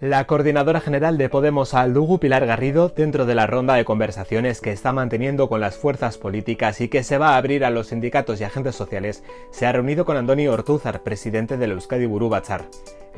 La coordinadora general de Podemos Aldugu, Pilar Garrido, dentro de la ronda de conversaciones que está manteniendo con las fuerzas políticas y que se va a abrir a los sindicatos y agentes sociales, se ha reunido con Andoni Ortúzar, presidente del Euskadi Burú Batzar.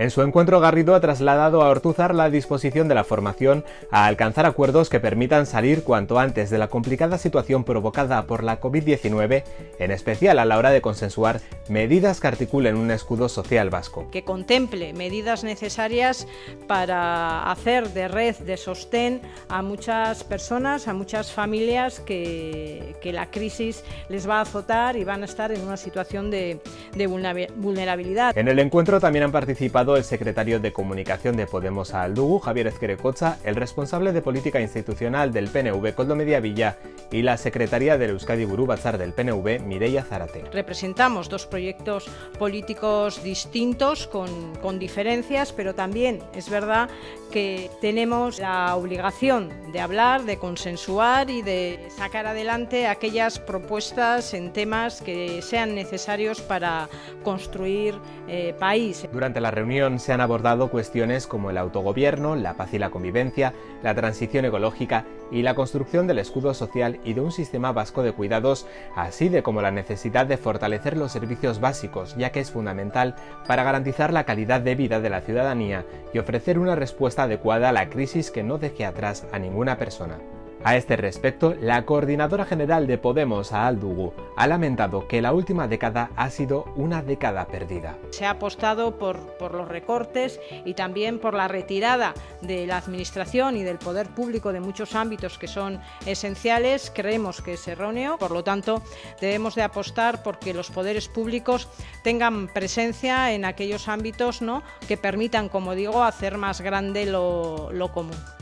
En su encuentro, Garrido ha trasladado a Ortúzar la disposición de la formación a alcanzar acuerdos que permitan salir cuanto antes de la complicada situación provocada por la COVID-19, en especial a la hora de consensuar medidas que articulen un escudo social vasco. Que contemple medidas necesarias para hacer de red de sostén a muchas personas, a muchas familias que, la crisis les va a azotar y van a estar en una situación de, de vulnerabilidad. En el encuentro también han participado el secretario de Comunicación de Podemos a Aldugu, Javier Ezquerecocha, el responsable de Política Institucional del PNV, Coldo Mediavilla, y la secretaria del Euskadi Burú Batzar del PNV, Mireia Zarate. Representamos dos proyectos políticos distintos, con, con diferencias, pero también es verdad verdad que tenemos la obligación de hablar, de consensuar y de sacar adelante aquellas propuestas en temas que sean necesarios para construir eh, país. Durante la reunión se han abordado cuestiones como el autogobierno, la paz y la convivencia, la transición ecológica y la construcción del escudo social y de un sistema vasco de cuidados, así de como la necesidad de fortalecer los servicios básicos, ya que es fundamental para garantizar la calidad de vida de la ciudadanía y ofrecer una respuesta adecuada a la crisis que no deje atrás a ninguna persona. A este respecto, la coordinadora general de Podemos, a Aldugu, ha lamentado que la última década ha sido una década perdida. Se ha apostado por, los recortes y también por la retirada de la administración y del poder público de muchos ámbitos que son esenciales. Creemos que es erróneo, por lo tanto debemos de apostar porque los poderes públicos tengan presencia en aquellos ámbitos ¿no? que permitan, como digo, hacer más grande lo común.